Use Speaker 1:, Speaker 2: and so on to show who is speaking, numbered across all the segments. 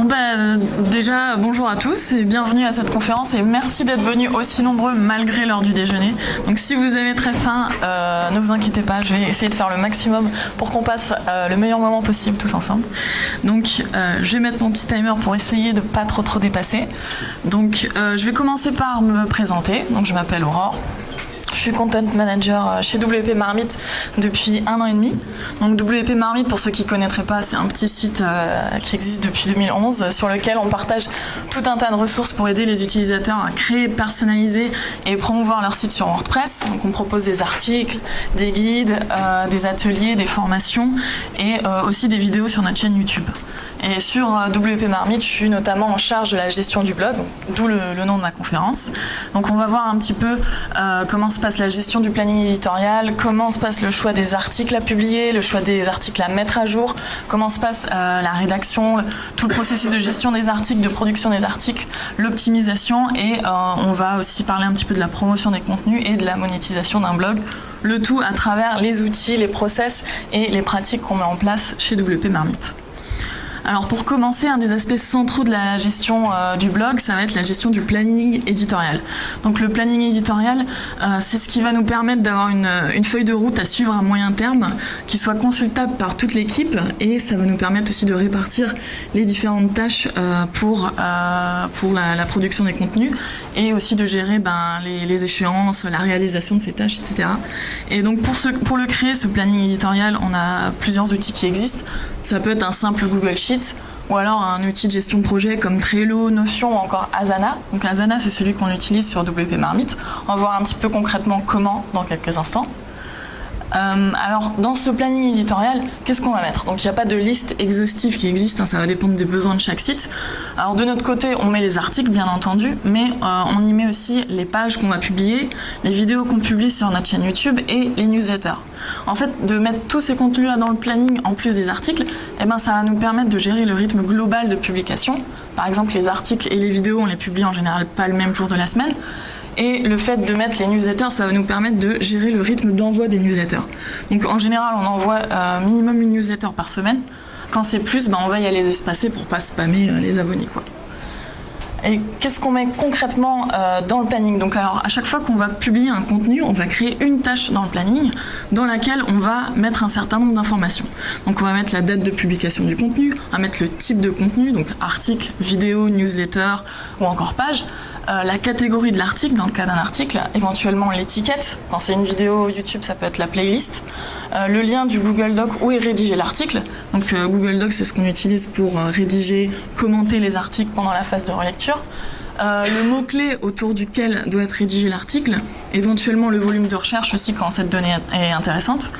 Speaker 1: Bon bah, déjà, bonjour à tous et bienvenue à cette conférence et merci d'être venus aussi nombreux malgré l'heure du déjeuner. Donc si vous avez très faim, euh, ne vous inquiétez pas, je vais essayer de faire le maximum pour qu'on passe euh, le meilleur moment possible tous ensemble. Donc euh, je vais mettre mon petit timer pour essayer de pas trop trop dépasser. Donc je vais commencer par me présenter. Donc je m'appelle Aurore. Je suis content manager euh, chez WP Marmite depuis un an et demi. Donc WP Marmite, pour ceux qui ne connaîtraient pas, c'est un petit site euh, qui existe depuis 2011 sur lequel on partage tout un tas de ressources pour aider les utilisateurs à créer, personnaliser et promouvoir leur site sur WordPress. On propose des articles, des guides, euh, des ateliers, des formations et aussi des vidéos sur notre chaîne YouTube. Et sur WP Marmite, je suis notamment en charge de la gestion du blog, d'où le, nom de ma conférence. Donc on va voir un petit peu euh, comment se passe la gestion du planning éditorial, comment se passe le choix des articles à publier, le choix des articles à mettre à jour, comment se passe euh, la rédaction, tout le processus de gestion des articles, de production des articles, l'optimisation et euh, on va aussi parler un petit peu de la promotion des contenus et de la monétisation d'un blog le tout à travers les outils, les process et les pratiques qu'on met en place chez WP Marmite. Alors pour commencer, un des aspects centraux de la gestion euh, du blog, ça va être la gestion du planning éditorial. Donc le planning éditorial, euh, c'est ce qui va nous permettre d'avoir une, feuille de route à suivre à moyen terme, qui soit consultable par toute l'équipe, et ça va nous permettre aussi de répartir les différentes tâches euh, pour, pour la, production des contenus, et aussi de gérer ben, les, échéances, la réalisation de ces tâches, etc. Et donc pour, le créer, ce planning éditorial, on a plusieurs outils qui existent. Ça peut être un simple Google Sheets ou alors un outil de gestion de projet comme Trello, Notion ou encore Asana. Donc Asana, c'est celui qu'on utilise sur WP Marmite. On va voir un petit peu concrètement comment dans quelques instants. Euh, alors, dans ce planning éditorial, qu'est-ce qu'on va mettre Donc, il n'y a pas de liste exhaustive qui existe, hein, ça va dépendre des besoins de chaque site. Alors, de notre côté, on met les articles, bien entendu, mais euh, on y met aussi les pages qu'on va publier, les vidéos qu'on publie sur notre chaîne YouTube et les newsletters. En fait, de mettre tous ces contenus-là dans le planning en plus des articles, eh ben, ça va nous permettre de gérer le rythme global de publication. Par exemple, les articles et les vidéos, on les publie en général pas le même jour de la semaine. Et le fait de mettre les newsletters, ça va nous permettre de gérer le rythme d'envoi des newsletters. Donc en général, on envoie euh, minimum une newsletter par semaine. Quand c'est plus, ben, on va y aller espacer pour pas spammer euh, les abonnés. Quoi. Et qu'est-ce qu'on met concrètement euh, dans le planning? Donc alors à chaque fois qu'on va publier un contenu, on va créer une tâche dans le planning dans laquelle on va mettre un certain nombre d'informations. Donc on va mettre la date de publication du contenu, on va mettre le type de contenu, donc article, vidéo, newsletter ou encore page. Euh, la catégorie de l'article, dans le cas d'un article, éventuellement l'étiquette, quand c'est une vidéo YouTube ça peut être la playlist, euh, le lien du Google Doc où est rédigé l'article, donc euh, Google Doc c'est ce qu'on utilise pour rédiger, commenter les articles pendant la phase de relecture, le mot-clé autour duquel doit être rédigé l'article, éventuellement le volume de recherche aussi quand cette donnée est intéressante,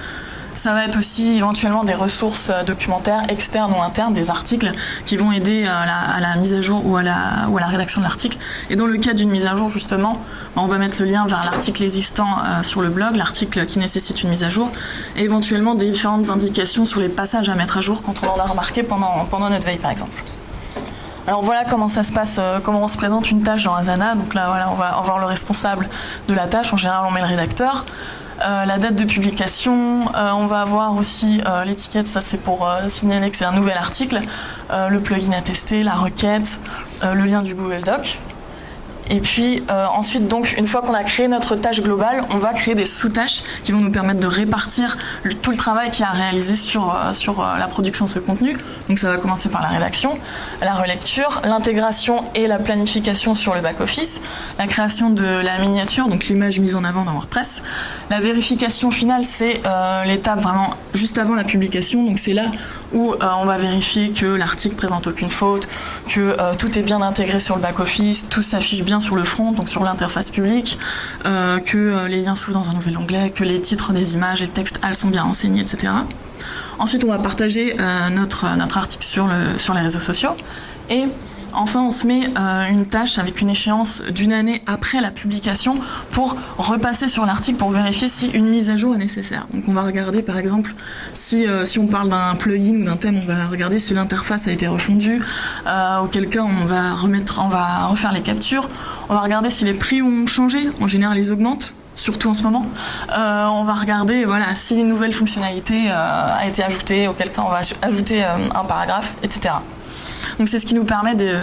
Speaker 1: ça va être aussi éventuellement des ressources euh, documentaires externes ou internes, des articles qui vont aider à la, mise à jour ou à la, rédaction de l'article. Et dans le cas d'une mise à jour, justement, on va mettre le lien vers l'article existant euh, sur le blog, l'article qui nécessite une mise à jour, et éventuellement différentes indications sur les passages à mettre à jour quand on en a remarqué pendant, notre veille, par exemple. Alors voilà comment ça se passe, euh, comment on se présente une tâche dans Asana. Donc là, voilà, on va avoir le responsable de la tâche. En général, on met le rédacteur. Euh, la date de publication, euh, on va avoir aussi euh, l'étiquette, ça c'est pour signaler que c'est un nouvel article, le plugin à tester, la requête, le lien du Google Doc. Et puis ensuite, donc, une fois qu'on a créé notre tâche globale, on va créer des sous-tâches qui vont nous permettre de répartir tout le travail qui a réalisé sur, sur la production de ce contenu. Donc ça va commencer par la rédaction, la relecture, l'intégration et la planification sur le back-office, la création de la miniature, donc l'image mise en avant dans WordPress, la vérification finale, c'est euh, l'étape vraiment juste avant la publication. Donc c'est là où euh, on va vérifier que l'article présente aucune faute, que euh, tout est bien intégré sur le back-office, tout s'affiche bien sur le front, donc sur l'interface publique, que les liens s'ouvrent dans un nouvel onglet, que les titres des images et le texte elles sont bien renseignés, etc. Ensuite, on va partager notre, article sur, sur les réseaux sociaux. Et Enfin, on se met euh, une tâche avec une échéance d'une année après la publication pour repasser sur l'article pour vérifier si une mise à jour est nécessaire. Donc on va regarder par exemple si, euh, on parle d'un plugin ou d'un thème, on va regarder si l'interface a été refondue, euh, auquel cas on va, remettre, on va refaire les captures, on va regarder si les prix ont changé, en général ils augmentent surtout en ce moment. on va regarder voilà, si une nouvelle fonctionnalité a été ajoutée, auquel cas on va ajouter un paragraphe, etc. Donc c'est ce qui nous permet de,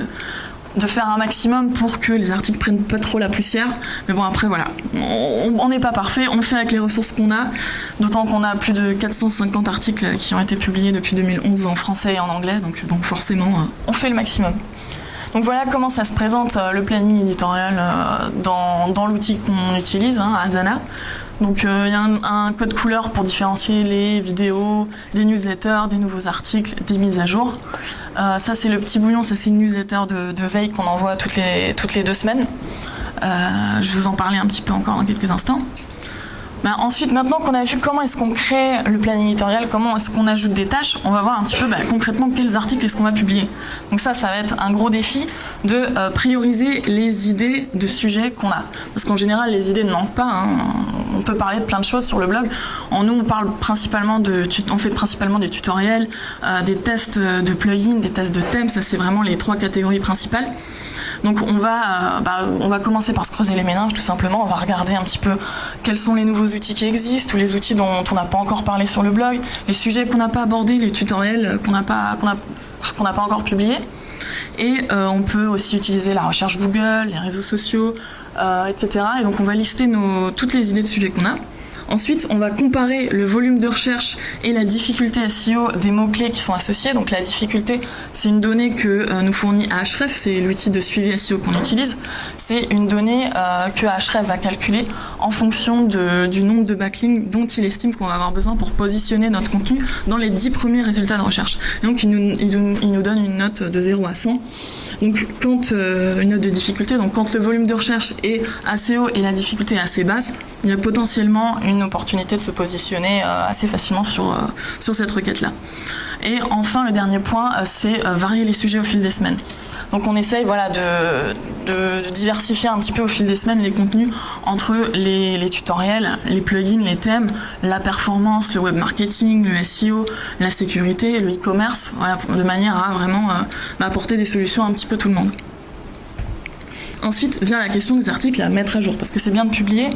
Speaker 1: faire un maximum pour que les articles prennent pas trop la poussière. Mais bon, après, voilà, on n'est pas parfait, on fait avec les ressources qu'on a, d'autant qu'on a plus de 450 articles qui ont été publiés depuis 2011 en français et en anglais, donc forcément, euh, on fait le maximum. Donc voilà comment ça se présente euh, le planning éditorial euh, dans, dans l'outil qu'on utilise, hein, Asana. Donc il y a un, code couleur pour différencier les vidéos, des newsletters, des nouveaux articles, des mises à jour. Euh, ça c'est le petit bouillon, ça c'est une newsletter de, veille qu'on envoie toutes les, deux semaines. Euh, je vous en parler un petit peu encore dans quelques instants. Bah, ensuite, maintenant qu'on a vu comment est-ce qu'on crée le planning éditorial, comment est-ce qu'on ajoute des tâches, on va voir un petit peu bah, concrètement quels articles est-ce qu'on va publier. Donc ça, ça va être un gros défi de euh, prioriser les idées de sujets qu'on a. Parce qu'en général, les idées ne manquent pas. Hein. On peut parler de plein de choses sur le blog. En nous, on parle principalement de, on fait principalement des tutoriels, euh, des tests de plugins, des tests de thèmes. Ça, c'est vraiment les trois catégories principales. Donc on va, euh, bah, on va commencer par se creuser les méninges tout simplement, on va regarder un petit peu quels sont les nouveaux outils qui existent, tous les outils dont on n'a pas encore parlé sur le blog, les sujets qu'on n'a pas abordés, les tutoriels qu'on n'a pas, encore publiés. Et euh, on peut aussi utiliser la recherche Google, les réseaux sociaux, euh, etc. Et donc on va lister toutes les idées de sujets qu'on a. Ensuite, on va comparer le volume de recherche et la difficulté SEO des mots-clés qui sont associés. Donc la difficulté, c'est une donnée que euh, nous fournit Ahref, c'est l'outil de suivi SEO qu'on utilise. C'est une donnée euh, que Ahref va calculer en fonction du nombre de backlinks dont il estime qu'on va avoir besoin pour positionner notre contenu dans les 10 premiers résultats de recherche. Et donc il nous, il nous donne une note de 0 à 100. Donc quand euh, une note de difficulté, donc quand le volume de recherche est assez haut et la difficulté est assez basse, il y a potentiellement une opportunité de se positionner euh, assez facilement sur, euh, sur cette requête-là. Et enfin, le dernier point, c'est varier les sujets au fil des semaines. Donc on essaye voilà, de, diversifier un petit peu au fil des semaines les contenus entre les, tutoriels, les plugins, les thèmes, la performance, le web marketing, le SEO, la sécurité, le e-commerce, de manière à vraiment euh, apporter des solutions un petit peu tout le monde. Ensuite vient la question des articles à mettre à jour, parce que c'est bien de publier,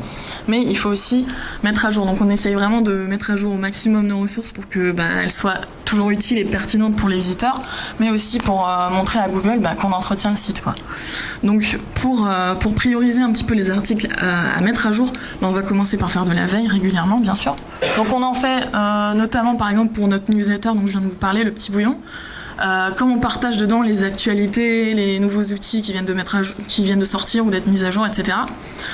Speaker 1: mais il faut aussi mettre à jour. Donc on essaye vraiment de mettre à jour au maximum nos ressources pour qu'elles bah, soient toujours utiles et pertinentes pour les visiteurs, mais aussi pour euh, montrer à Google bah, qu'on entretient le site. Donc pour, euh, pour prioriser un petit peu les articles euh, à mettre à jour, bah, on va commencer par faire de la veille régulièrement, bien sûr. Donc on en fait notamment par exemple pour notre newsletter dont je viens de vous parler, le petit bouillon. Euh, comme on partage dedans les actualités, les nouveaux outils qui viennent de, mettre qui viennent de sortir ou d'être mis à jour, etc.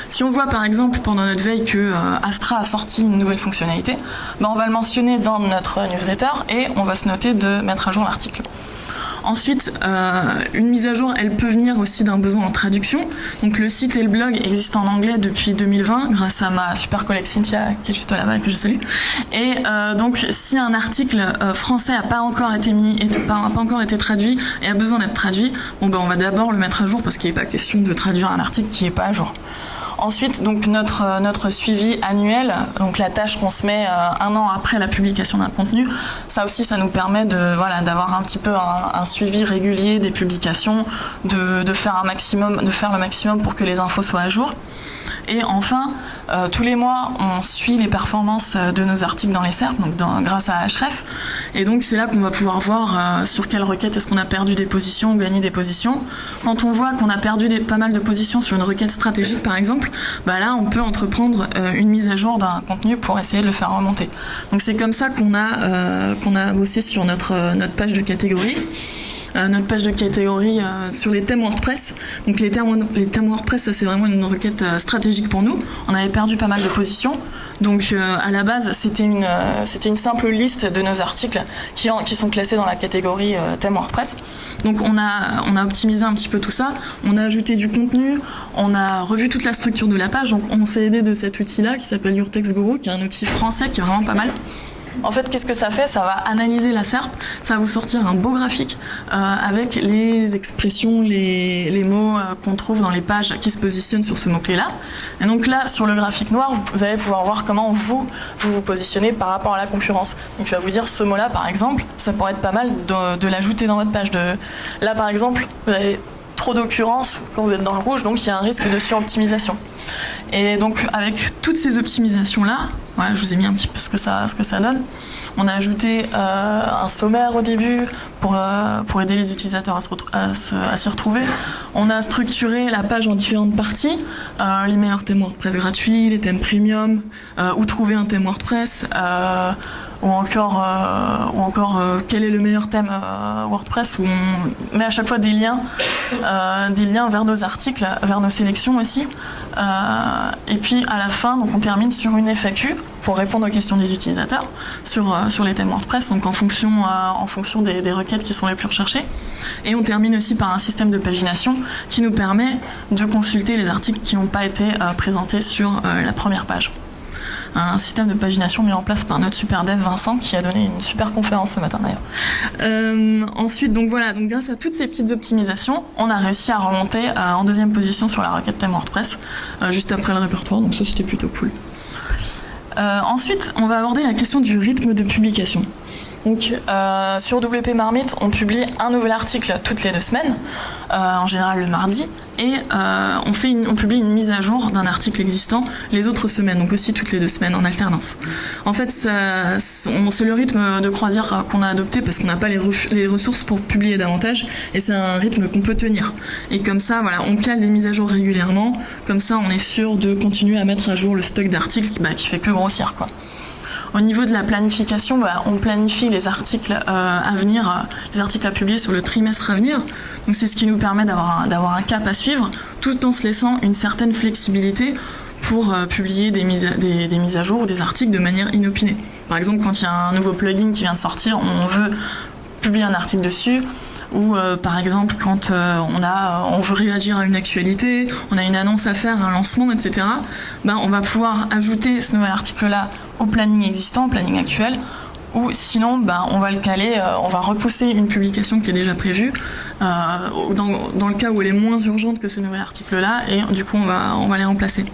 Speaker 1: Si on voit par exemple pendant notre veille que euh, Astra a sorti une nouvelle fonctionnalité, ben, on va le mentionner dans notre newsletter et on va se noter de mettre à jour l'article. Ensuite, euh, une mise à jour, elle peut venir aussi d'un besoin en traduction. Donc le site et le blog existent en anglais depuis 2020 grâce à ma super collègue Cynthia qui est juste là-bas que je salue. Et euh, donc si un article euh, français n'a pas encore été mis, pas, pas encore été traduit et a besoin d'être traduit, bon ben on va d'abord le mettre à jour parce qu'il n'est pas question de traduire un article qui n'est pas à jour. Ensuite, donc notre, euh, notre suivi annuel, donc la tâche qu'on se met euh, un an après la publication d'un contenu, ça aussi, ça nous permet de voilà d'avoir un petit peu un, suivi régulier des publications, de faire le maximum pour que les infos soient à jour. Et enfin, euh, tous les mois, on suit les performances euh, de nos articles dans les SERP, donc grâce à Href. Et donc c'est là qu'on va pouvoir voir euh, sur quelle requête est-ce qu'on a perdu des positions ou gagné des positions. Quand on voit qu'on a perdu pas mal de positions sur une requête stratégique par exemple, bah là on peut entreprendre une mise à jour d'un contenu pour essayer de le faire remonter. Donc c'est comme ça qu'on a, qu'on a bossé sur notre, notre page de catégorie. Euh, notre page de catégorie euh, sur les thèmes WordPress. Donc les thèmes, les thèmes WordPress, c'est vraiment une requête euh, stratégique pour nous. On avait perdu pas mal de positions. Donc à la base, c'était une, une simple liste de nos articles qui, sont classés dans la catégorie thème WordPress. Donc on a, on a optimisé un petit peu tout ça, on a ajouté du contenu, on a revu toute la structure de la page. Donc on s'est aidé de cet outil-là qui s'appelle Your Text Guru, qui est un outil français qui est vraiment pas mal. En fait, qu'est-ce que ça fait? Ça va analyser la SERP, ça va vous sortir un beau graphique euh, avec les expressions, les, mots euh, qu'on trouve dans les pages qui se positionnent sur ce mot-clé-là. Et donc là, sur le graphique noir, vous, allez pouvoir voir comment vous, vous positionnez par rapport à la concurrence. Donc il va vous dire ce mot-là, par exemple, ça pourrait être pas mal de, l'ajouter dans votre page. De... Là, par exemple, vous avez trop d'occurrences quand vous êtes dans le rouge, donc il y a un risque de suroptimisation. Et donc avec toutes ces optimisations-là, je vous ai mis un petit peu ce que ça, donne. On a ajouté euh, un sommaire au début pour, euh, aider les utilisateurs à s'y retrouver. On a structuré la page en différentes parties, euh, les meilleurs thèmes WordPress gratuits, les thèmes premium, où trouver un thème WordPress, ou encore, ou encore quel est le meilleur thème WordPress, où on met à chaque fois des liens, des liens vers nos articles, vers nos sélections aussi. Et puis à la fin, donc on termine sur une FAQ pour répondre aux questions des utilisateurs sur, euh, les thèmes WordPress, donc en fonction, euh, des, requêtes qui sont les plus recherchées. Et on termine aussi par un système de pagination qui nous permet de consulter les articles qui n'ont pas été euh, présentés sur la première page un système de pagination mis en place par notre super dev Vincent qui a donné une super conférence ce matin d'ailleurs. ensuite, donc voilà, donc grâce à toutes ces petites optimisations, on a réussi à remonter en deuxième position sur la requête thème WordPress juste après le répertoire, donc ça c'était plutôt cool. Euh, ensuite, on va aborder la question du rythme de publication. Donc, euh, sur WP Marmite, on publie un nouvel article toutes les deux semaines, euh, en général le mardi, et euh, on, publie une mise à jour d'un article existant les autres semaines, donc aussi toutes les deux semaines en alternance. En fait, c'est le rythme de croisière qu'on a adopté parce qu'on n'a pas les, les, ressources pour publier davantage, et c'est un rythme qu'on peut tenir. Et comme ça, voilà, on cale des mises à jour régulièrement, comme ça on est sûr de continuer à mettre à jour le stock d'articles bah, qui fait que grossir. quoi. Au niveau de la planification, bah, on planifie les articles euh, à venir, euh, les articles à publier sur le trimestre à venir. C'est ce qui nous permet d'avoir un, cap à suivre, tout en se laissant une certaine flexibilité pour euh, publier des mises, des, mises à jour ou des articles de manière inopinée. Par exemple, quand il y a un nouveau plugin qui vient de sortir, on veut publier un article dessus, ou par exemple quand on, a, on veut réagir à une actualité, on a une annonce à faire, un lancement, etc., ben, on va pouvoir ajouter ce nouvel article-là au planning existant, au planning actuel, ou sinon ben, on va le caler, euh, on va repousser une publication qui est déjà prévue, euh, dans, le cas où elle est moins urgente que ce nouvel article-là, et du coup on va, on va les remplacer.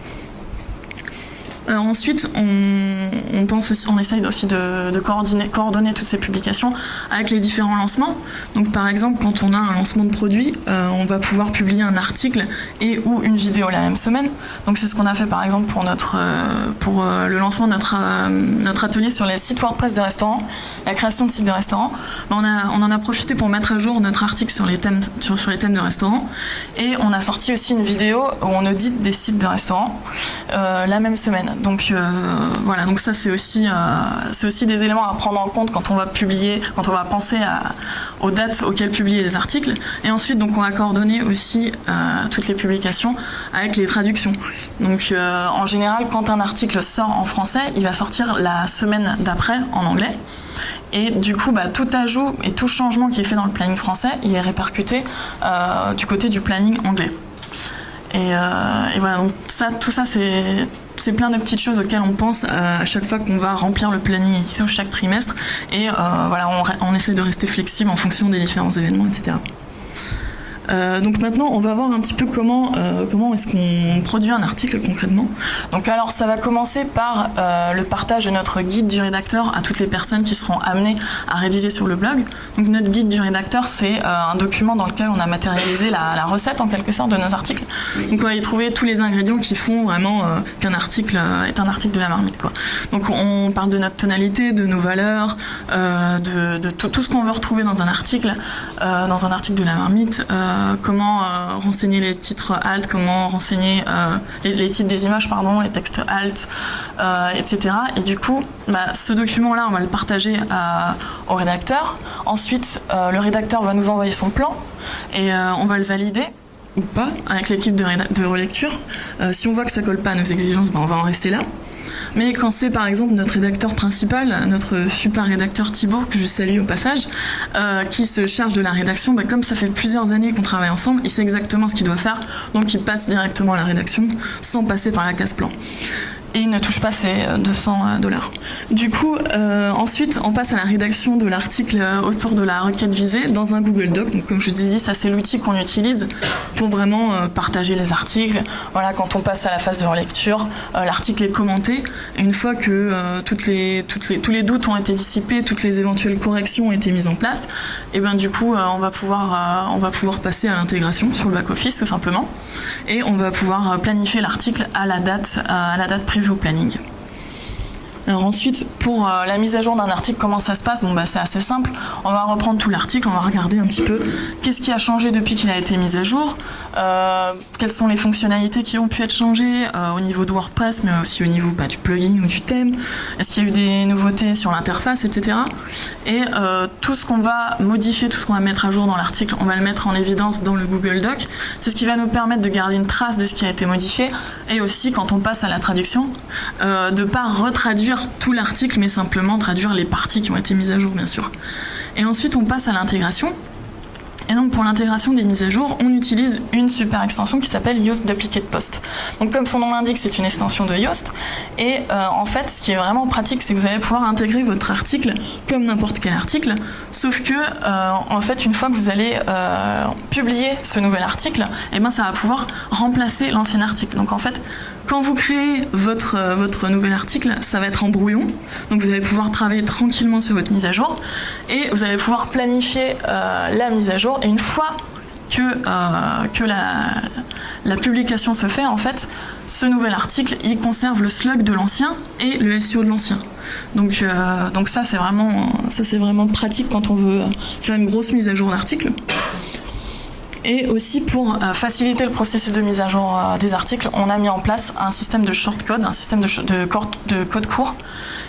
Speaker 1: Euh, ensuite, on, pense aussi, on essaye aussi de, coordonner, toutes ces publications avec les différents lancements. Donc, par exemple, quand on a un lancement de produit, euh, on va pouvoir publier un article et ou une vidéo la même semaine. Donc, c'est ce qu'on a fait par exemple pour notre euh, pour le lancement de notre notre atelier sur les sites WordPress de restaurants, la création de sites de restaurants. Ben, on, en a profité pour mettre à jour notre article sur les thèmes sur, les thèmes de restaurants et on a sorti aussi une vidéo où on audite des sites de restaurants la même semaine. Donc euh, voilà, donc ça c'est aussi, euh, c'est aussi des éléments à prendre en compte quand on va publier, quand on va penser aux dates auxquelles publier les articles. Et ensuite, donc on va coordonner aussi euh, toutes les publications avec les traductions. Donc en général, quand un article sort en français, il va sortir la semaine d'après en anglais. Et du coup, bah, tout ajout et tout changement qui est fait dans le planning français, il est répercuté du côté du planning anglais. Et, et voilà, ça, tout ça, c'est plein de petites choses auxquelles on pense euh, à chaque fois qu'on va remplir le planning édition chaque trimestre et euh, voilà on, essaie de rester flexible en fonction des différents événements etc. Euh, donc maintenant, on va voir un petit peu comment, euh, comment est-ce qu'on produit un article concrètement. Donc alors, ça va commencer par euh, le partage de notre guide du rédacteur à toutes les personnes qui seront amenées à rédiger sur le blog. Donc notre guide du rédacteur, c'est un document dans lequel on a matérialisé la, recette en quelque sorte de nos articles. Donc on va y trouver tous les ingrédients qui font vraiment qu'un article est un article de la marmite. Donc on parle de notre tonalité, de nos valeurs, de, tout, ce qu'on veut retrouver dans un article, dans un article de la marmite. Comment euh, renseigner les titres alt, comment renseigner euh, les, titres des images, pardon, les textes alt, etc. Et du coup, bah, ce document-là, on va le partager au rédacteur. Ensuite, le rédacteur va nous envoyer son plan et on va le valider ou pas avec l'équipe de, de, relecture. si on voit que ça colle pas à nos exigences, bah, on va en rester là. Mais quand c'est par exemple notre rédacteur principal, notre super rédacteur Thibaut, que je salue au passage, euh, qui se charge de la rédaction, bah, comme ça fait plusieurs années qu'on travaille ensemble, il sait exactement ce qu'il doit faire, donc il passe directement à la rédaction sans passer par la case plan. Et il ne touche pas ses 200 dollars. Du coup, ensuite, on passe à la rédaction de l'article autour de la requête visée dans un Google Doc. Donc, comme je vous ai ça c'est l'outil qu'on utilise pour vraiment partager les articles. Voilà, quand on passe à la phase de relecture, l'article est commenté. Une fois que toutes les, toutes les, tous les doutes ont été dissipés, toutes les éventuelles corrections ont été mises en place, et bien du coup, on va pouvoir, on va pouvoir passer à l'intégration sur le back-office tout simplement. Et on va pouvoir planifier l'article à la date, à la date prévue au planning. Alors ensuite, pour euh, la mise à jour d'un article, comment ça se passe? Bon, bah, c'est assez simple. On va reprendre tout l'article, on va regarder un petit peu qu'est-ce qui a changé depuis qu'il a été mis à jour, euh, quelles sont les fonctionnalités qui ont pu être changées euh, au niveau de WordPress, mais aussi au niveau bah, du plugin ou du thème. Est-ce qu'il y a eu des nouveautés sur l'interface, etc. Et tout ce qu'on va modifier, tout ce qu'on va mettre à jour dans l'article, on va le mettre en évidence dans le Google Doc. C'est ce qui va nous permettre de garder une trace de ce qui a été modifié et aussi, quand on passe à la traduction, de ne pas retraduire tout l'article, mais simplement traduire les parties qui ont été mises à jour, bien sûr. Et ensuite, on passe à l'intégration. Et donc pour l'intégration des mises à jour, on utilise une super extension qui s'appelle Yoast Duplicate Post. Donc comme son nom l'indique, c'est une extension de Yoast. Et euh, en fait, ce qui est vraiment pratique, c'est que vous allez pouvoir intégrer votre article comme n'importe quel article. Sauf que, euh, en fait, une fois que vous allez euh, publier ce nouvel article, et eh ben, ça va pouvoir remplacer l'ancien article. Donc en fait, quand vous créez votre, euh, votre nouvel article, ça va être en brouillon, donc vous allez pouvoir travailler tranquillement sur votre mise à jour et vous allez pouvoir planifier euh, la mise à jour. Et une fois que, euh, la, publication se fait, en fait, ce nouvel article, il conserve le slug de l'ancien et le SEO de l'ancien. Donc, ça, c'est vraiment, vraiment pratique quand on veut faire une grosse mise à jour d'article. Et aussi pour euh, faciliter le processus de mise à jour euh, des articles, on a mis en place un système de shortcode, un système de, de code court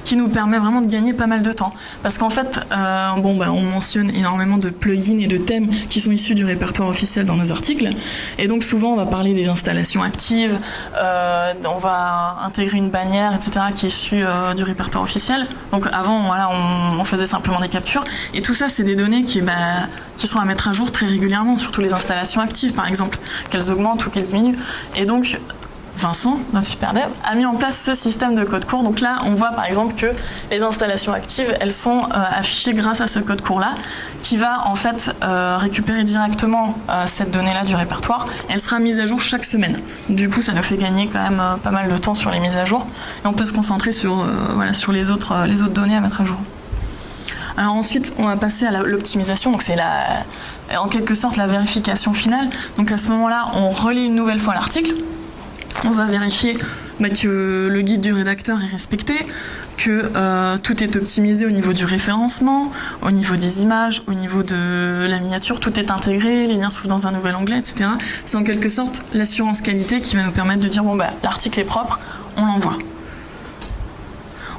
Speaker 1: qui nous permet vraiment de gagner pas mal de temps. Parce qu'en fait, euh, bah, on mentionne énormément de plugins et de thèmes qui sont issus du répertoire officiel dans nos articles. Et donc souvent, on va parler des installations actives, on va intégrer une bannière, etc., qui est issue du répertoire officiel. Donc avant, voilà, on, on, faisait simplement des captures. Et tout ça, c'est des données qui, bah, qui sont à mettre à jour très régulièrement, surtout les installations actives par exemple, qu'elles augmentent ou qu'elles diminuent. Et donc, Vincent, notre super dev, a mis en place ce système de code court. Donc là, on voit par exemple que les installations actives, elles sont euh, affichées grâce à ce code court-là, qui va en fait euh, récupérer directement euh, cette donnée-là du répertoire. Elle sera mise à jour chaque semaine. Du coup, ça nous fait gagner quand même pas mal de temps sur les mises à jour. Et on peut se concentrer sur, voilà, sur les, autres, les autres données à mettre à jour. Alors ensuite, on va passer à l'optimisation. Donc c'est en quelque sorte la vérification finale. Donc à ce moment-là, on relit une nouvelle fois l'article. On va vérifier que le guide du rédacteur est respecté, que euh, tout est optimisé au niveau du référencement, au niveau des images, au niveau de la miniature, tout est intégré, les liens s'ouvrent dans un nouvel onglet, etc. C'est en quelque sorte l'assurance qualité qui va nous permettre de dire bon bah l'article est propre, on l'envoie.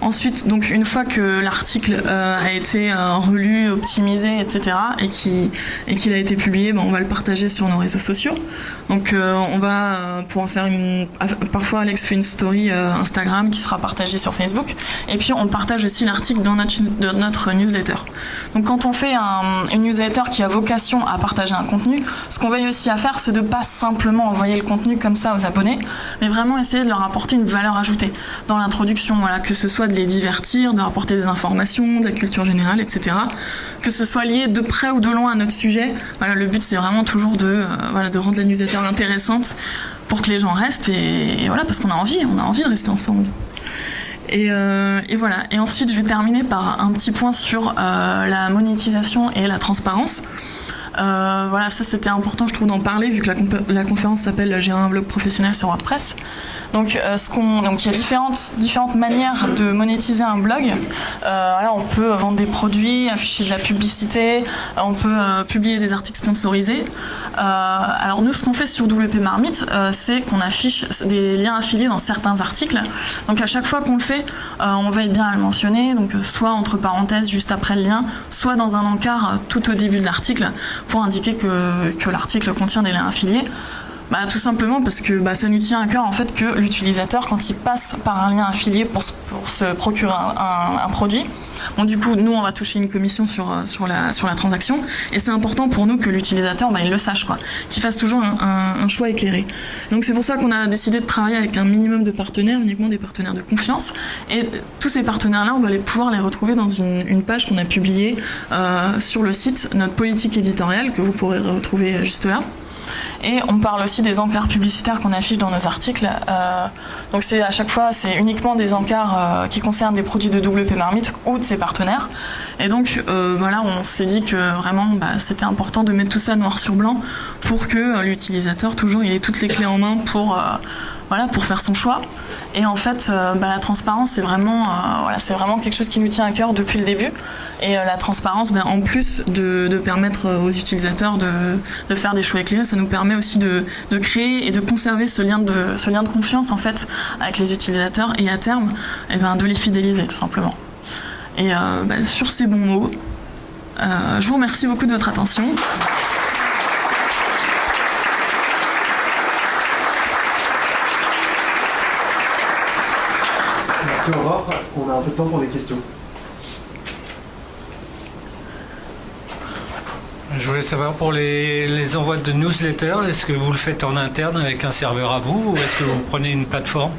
Speaker 1: Ensuite, donc une fois que l'article euh, a été euh, relu, optimisé, etc., et qu'il et qu'il a été publié, ben, on va le partager sur nos réseaux sociaux. Donc euh, on va pouvoir faire une... Parfois Alex fait une story Instagram qui sera partagée sur Facebook. Et puis on partage aussi l'article dans notre, notre newsletter. Donc quand on fait un, une newsletter qui a vocation à partager un contenu, ce qu'on veille aussi à faire, c'est de pas simplement envoyer le contenu comme ça aux abonnés, mais vraiment essayer de leur apporter une valeur ajoutée dans l'introduction, voilà, que ce soit de les divertir, de rapporter des informations, de la culture générale, etc. Que ce soit lié de près ou de loin à notre sujet. Voilà, le but c'est vraiment toujours de, euh, voilà, de rendre la newsletter intéressante pour que les gens restent et, voilà parce qu'on a envie, on a envie de rester ensemble. Et, euh, voilà. Et ensuite, je vais terminer par un petit point sur euh, la monétisation et la transparence. Voilà, ça c'était important, je trouve, d'en parler vu que la, conférence s'appelle Gérer un blog professionnel sur WordPress. Donc, euh, donc il y a différentes, manières de monétiser un blog. Euh, on peut vendre des produits, afficher de la publicité, on peut euh, publier des articles sponsorisés. Alors nous, ce qu'on fait sur WP Marmite, c'est qu'on affiche des liens affiliés dans certains articles. Donc à chaque fois qu'on le fait, on veille bien à le mentionner, soit entre parenthèses juste après le lien, soit dans un encart tout au début de l'article pour indiquer que, l'article contient des liens affiliés. bah, Tout simplement parce que bah, ça nous tient à cœur en fait que l'utilisateur, quand il passe par un lien affilié pour, pour se procurer un, produit, du coup, nous, on va toucher une commission sur, euh, sur, la, sur la transaction. Et c'est important pour nous que l'utilisateur, bah, il le sache, quoi, qu'il fasse toujours un, choix éclairé. Donc c'est pour ça qu'on a décidé de travailler avec un minimum de partenaires, uniquement des partenaires de confiance. Et tous ces partenaires-là, on va les pouvoir les retrouver dans une, page qu'on a publiée euh, sur le site, notre politique éditoriale, que vous pourrez retrouver juste là. Et on parle aussi des encarts publicitaires qu'on affiche dans nos articles. Euh, donc c'est à chaque fois, c'est uniquement des encarts euh, qui concernent des produits de WP Marmite ou de ses partenaires. Et donc euh, voilà, on s'est dit que vraiment bah, c'était important de mettre tout ça noir sur blanc pour que l'utilisateur toujours il ait toutes les clés en main pour voilà pour faire son choix. Et en fait, euh, bah, la transparence, c'est vraiment, euh, vraiment quelque chose qui nous tient à cœur depuis le début. Et euh, la transparence, bah, en plus de, permettre aux utilisateurs de, de, faire des choix éclairés, ça nous permet aussi de, de, créer et de conserver ce lien de, ce lien de confiance en fait avec les utilisateurs et à terme, et ben, de les fidéliser tout simplement. Et bah, sur ces bons mots, je vous remercie beaucoup de votre attention.
Speaker 2: On a un peu de temps pour des questions.
Speaker 3: Je voulais savoir pour les, les envois de newsletters, est-ce que vous le faites en interne avec un serveur à vous ou est-ce que vous prenez une plateforme?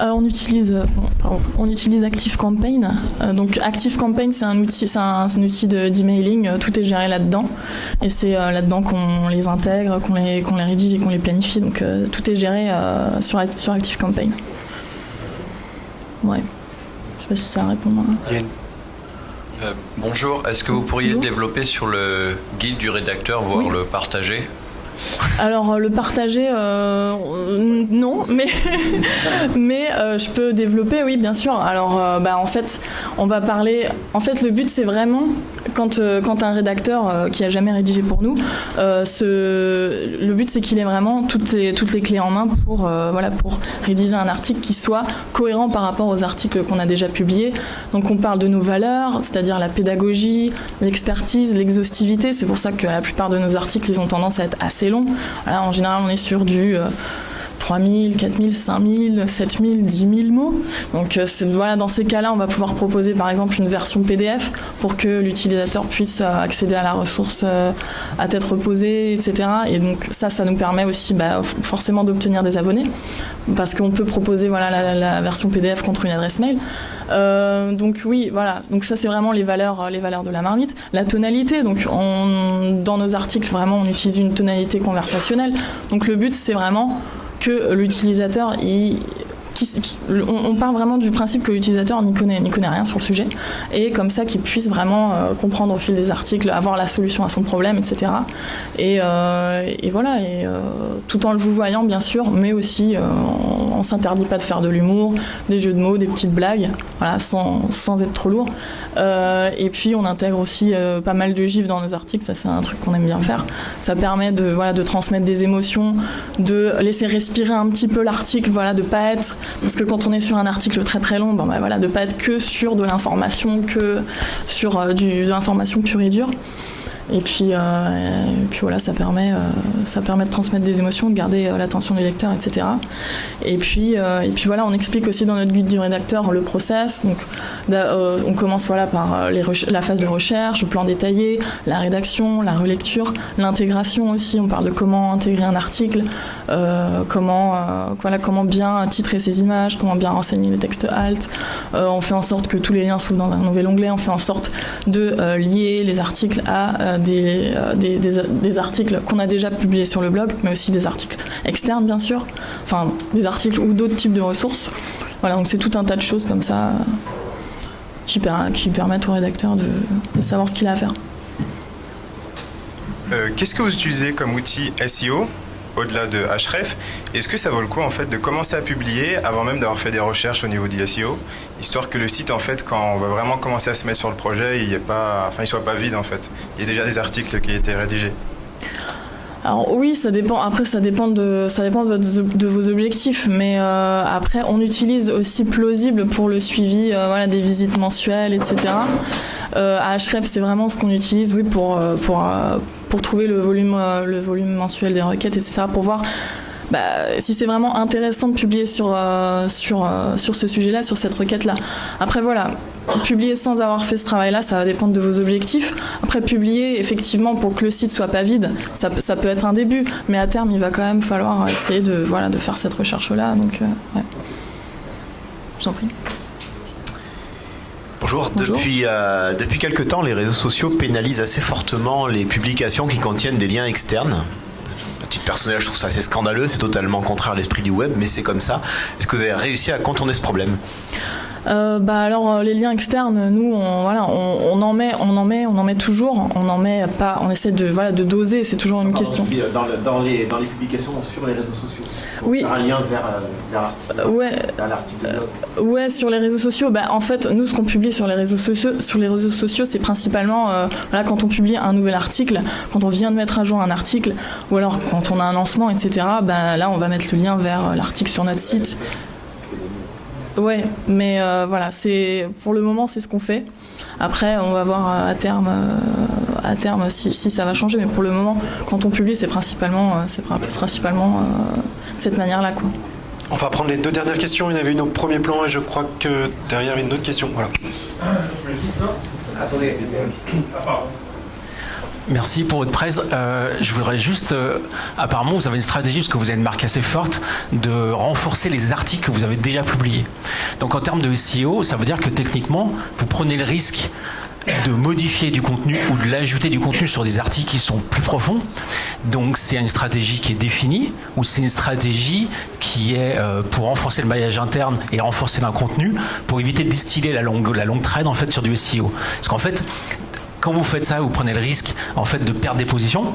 Speaker 1: Euh, on utilise, pardon, on utilise ActiveCampaign. Euh, donc ActiveCampaign, c'est un outil, c'est un, un, outil d'emailing. tout est géré là-dedans, et c'est euh, là-dedans qu'on les intègre, qu'on les, qu'on les rédige et qu'on les planifie. Donc euh, tout est géré euh, sur, sur ActiveCampaign. Ouais. Je sais pas si ça répond. À...
Speaker 4: Une... Euh, bonjour, est-ce que vous pourriez bonjour. développer sur le guide du rédacteur, voire oui. le partager?
Speaker 1: Alors le partager, euh, non, mais mais euh, je peux développer, oui, bien sûr. Alors euh, bah, en fait, on va parler. En fait, le but c'est vraiment quand quand un rédacteur qui a jamais rédigé pour nous, ce, le but c'est qu'il ait vraiment toutes les clés en main pour rédiger un article qui soit cohérent par rapport aux articles qu'on a déjà publiés. Donc on parle de nos valeurs, c'est-à-dire la pédagogie, l'expertise, l'exhaustivité. C'est pour ça que la plupart de nos articles ils ont tendance à être assez long. Voilà, en général, on est sur du euh, 3000, 4000, 5000, 7000, 10 000 mots. Donc euh, voilà, dans ces cas-là, on va pouvoir proposer par exemple une version PDF pour que l'utilisateur puisse euh, accéder à la ressource euh, à tête reposée, etc. Et donc ça, ça nous permet aussi bah, forcément d'obtenir des abonnés parce qu'on peut proposer voilà la, version PDF contre une adresse mail. Donc oui, voilà. Donc ça c'est vraiment les valeurs, les valeurs de la marmite. La tonalité. Donc on, dans nos articles vraiment on utilise une tonalité conversationnelle. Donc le but c'est vraiment que l'utilisateur on, part vraiment du principe que l'utilisateur n'y connaît, connaît rien sur le sujet et comme ça qu'il puisse vraiment euh, comprendre au fil des articles, avoir la solution à son problème, etc. Et, euh, et voilà, euh, tout en le vous voyant bien sûr, mais aussi on, on s'interdit pas de faire de l'humour, des jeux de mots, des petites blagues, voilà, sans, sans être trop lourd. Euh, et puis on intègre aussi euh, pas mal de gifs dans nos articles, ça c'est un truc qu'on aime bien faire. Ça permet de, voilà, de transmettre des émotions, de laisser respirer un petit peu l'article, voilà, de pas être parce que quand on est sur un article très très long, ben, ben voilà, de pas être que sur de l'information, que sur euh, de l'information pure et dure. Et puis, euh, puis voilà, ça permet, euh, ça permet de transmettre des émotions, de garder euh, l'attention du lecteur, etc. Et puis, et puis voilà, on explique aussi dans notre guide du rédacteur le process. Donc, on commence voilà par la phase de recherche, le plan détaillé, la rédaction, la relecture, l'intégration aussi. On parle de comment intégrer un article, comment, voilà, comment bien titrer ses images, comment bien renseigner les textes alt. on fait en sorte que tous les liens soient dans un nouvel onglet. On fait en sorte de lier les articles à des, des, articles qu'on a déjà publiés sur le blog, mais aussi des articles externes, bien sûr, enfin des articles ou d'autres types de ressources. Voilà, donc c'est tout un tas de choses comme ça qui, per qui permettent au rédacteur de, de savoir ce qu'il a à faire.
Speaker 5: Euh, Qu'est-ce que vous utilisez comme outil SEO au-delà de Href, est-ce que ça vaut le coup en fait de commencer à publier avant même d'avoir fait des recherches au niveau du SEO, histoire que le site en fait quand on va vraiment commencer à se mettre sur le projet, il ne pas, enfin il soit pas vide en fait. Il y a déjà des articles qui été rédigés.
Speaker 1: Alors oui, ça dépend. Après, ça dépend de, ça dépend de, vos objectifs, mais euh, après, on utilise aussi plausible pour le suivi, euh, des visites mensuelles, etc. Euh, à Href, c'est vraiment ce qu'on utilise, oui, pour pour pour trouver le volume le volume mensuel des requêtes, etc. Pour voir bah, si c'est vraiment intéressant de publier sur, euh, sur, euh, sur ce sujet-là, sur cette requête-là. Après, voilà, publier sans avoir fait ce travail-là, ça va dépendre de vos objectifs. Après, publier, effectivement, pour que le site soit pas vide, ça, ça peut être un début, mais à terme, il va quand même falloir essayer de, voilà, de faire cette recherche-là. Donc, euh. Je vous prie.
Speaker 6: Bonjour.
Speaker 1: Bonjour.
Speaker 6: Depuis, euh, depuis quelque temps, les réseaux sociaux pénalisent assez fortement les publications qui contiennent des liens externes. À titre personnel, je trouve ça assez scandaleux, c'est totalement contraire à l'esprit du web, mais c'est comme ça. Est-ce que vous avez réussi à contourner ce problème?
Speaker 1: Euh, bah alors euh, les liens externes, nous on, voilà, on, on en met, on en met, on en met toujours, on en met pas, on essaie de voilà de doser, c'est toujours une question.
Speaker 6: Dans, le- dans les, dans les publications sur les réseaux sociaux.
Speaker 1: Oui.
Speaker 6: Faire un lien vers, euh, vers l'article.
Speaker 1: Ouais,
Speaker 6: vers
Speaker 1: ouais, sur les réseaux sociaux, bah en fait nous ce qu'on publie sur les réseaux sociaux, sur les réseaux sociaux, c'est principalement euh, voilà quand on publie un nouvel article, quand on vient de mettre à jour un article, ou alors quand on a un lancement, etc. Bah là on va mettre le lien vers l'article sur notre site. Ouais, mais euh, voilà, c'est pour le moment c'est ce qu'on fait. Après, on va voir euh, à terme, euh, à terme si, si ça va changer, mais pour le moment, quand on publie, c'est principalement, euh, c'est prin- principalement euh, de cette manière-là, quoi.
Speaker 2: On va prendre les deux dernières questions. Il y en avait une au premier plan et je crois que derrière il y a une autre question. Voilà.
Speaker 7: Merci pour votre presse. Euh, je voudrais juste, euh, apparemment, vous avez une stratégie, parce que vous avez une marque assez forte, de renforcer les articles que vous avez déjà publiés. Donc en termes de SEO, ça veut dire que techniquement, vous prenez le risque de modifier du contenu ou de l'ajouter du contenu sur des articles qui sont plus profonds. Donc c'est une stratégie qui est définie ou c'est une stratégie qui est euh, pour renforcer le maillage interne et renforcer un contenu pour éviter de distiller la longue, la longue traîne en fait sur du SEO. Parce qu'en fait, quand vous faites ça, vous prenez le risque en fait de perdre des positions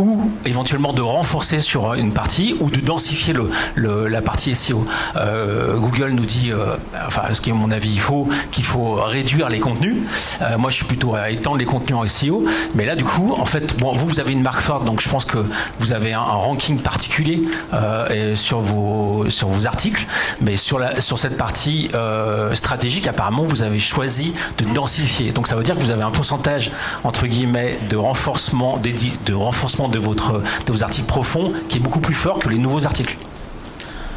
Speaker 7: ou éventuellement de renforcer sur une partie ou de densifier le, la partie SEO. Euh, Google nous dit, euh, enfin ce qui est mon avis, il faut qu'il faut réduire les contenus. Euh, moi je suis plutôt à étendre les contenus en SEO, mais là du coup en fait bon vous vous avez une marque forte donc je pense que vous avez un, ranking particulier euh, et sur vos sur vos articles, mais sur la sur cette partie stratégique apparemment vous avez choisi de densifier. Donc ça veut dire que vous avez un pourcentage entre guillemets de renforcement dédi- de renforcement de vos articles profonds qui est beaucoup plus fort que les nouveaux articles.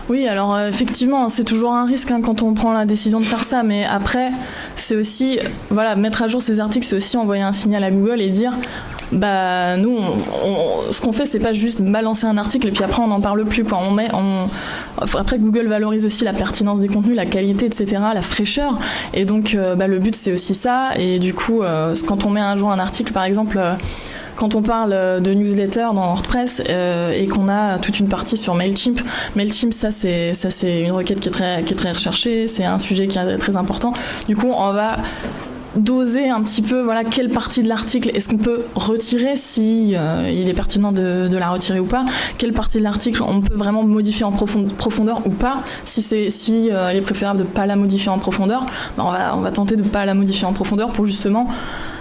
Speaker 1: Oui, alors euh, effectivement, c'est toujours un risque hein, quand on prend la décision de faire ça, mais après, c'est aussi, voilà, mettre à jour ces articles, c'est aussi envoyer un signal à Google et dire, bah nous, ce qu'on fait, c'est pas juste balancer un article et puis après on n'en parle plus, quoi. On met, après Google valorise aussi la pertinence des contenus, la qualité, etc., la fraîcheur, et donc euh, bah, le but c'est aussi ça, et du coup, euh, quand on met à jour un article, par exemple. Quand on parle euh, de newsletter dans WordPress euh, et qu'on a toute une partie sur Mailchimp, Mailchimp ça c'est ça c'est une requête qui est très qui est très recherchée, c'est un sujet qui est très important. Du coup, on va doser un petit peu voilà quelle partie de l'article est-ce qu'on peut retirer si euh, il est pertinent de, la retirer ou pas. Quelle partie de l'article on peut vraiment modifier en profond- profondeur ou pas. Si c'est si il est préférable de pas la modifier en profondeur bah, on va on va tenter de pas la modifier en profondeur pour justement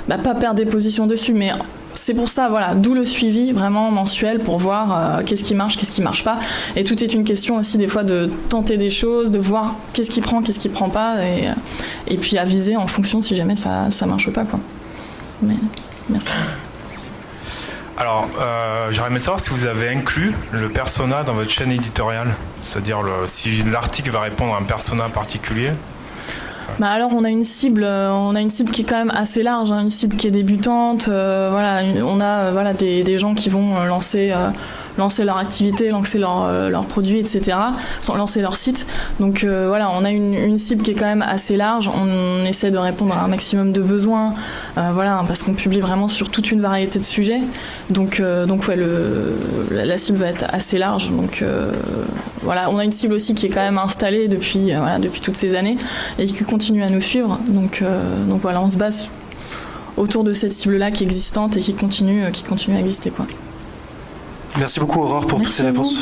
Speaker 1: bah, pas perdre des positions dessus. Mais c'est pour ça, voilà, d'où le suivi vraiment mensuel pour voir euh, qu'est-ce qui marche, qu'est-ce qui marche pas. Et tout est une question aussi des fois de tenter des choses, de voir qu'est-ce qui prend, qu'est-ce qui prend pas, et, euh, puis aviser en fonction si jamais ça, ça marche pas, quoi. Merci.
Speaker 8: Alors, euh, aimé savoir si vous avez inclus le persona dans votre chaîne éditoriale. C'est-à-dire si l'article va répondre à un persona particulier.
Speaker 1: Bah alors on a une cible, euh, on a une cible qui est quand même assez large, hein, une cible qui est débutante. euh, voilà, on a euh, voilà des, gens qui vont lancer lancer leur activité, lancer leur, euh, leurs produits, etc. Sans lancer leur site. Donc euh, voilà, on a une, cible qui est quand même assez large. On essaie de répondre à un maximum de besoins, euh, voilà, parce qu'on publie vraiment sur toute une variété de sujets. Donc donc ouais, la, cible va être assez large. Donc voilà, on a une cible aussi qui est quand même installée depuis voilà depuis toutes ces années et qui continue à nous suivre. Donc donc voilà, on se base autour de cette cible-là qui est existante et qui continue, qui continue à exister.
Speaker 2: Merci beaucoup Aurore pour toutes ces
Speaker 1: vous.
Speaker 2: réponses.